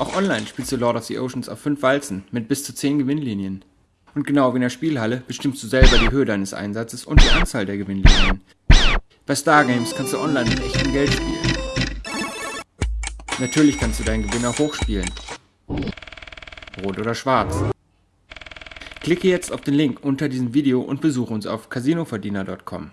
Auch online spielst du Lord of the Oceans auf 5 Walzen mit bis zu 10 Gewinnlinien. Und genau wie in der Spielhalle bestimmst du selber die Höhe deines Einsatzes und die Anzahl der Gewinnlinien. Bei Stargames kannst du online mit echtem Geld spielen. Natürlich kannst du deinen Gewinn auch hochspielen. Rot oder schwarz. Klicke jetzt auf den Link unter diesem Video und besuche uns auf casinoverdiener.com.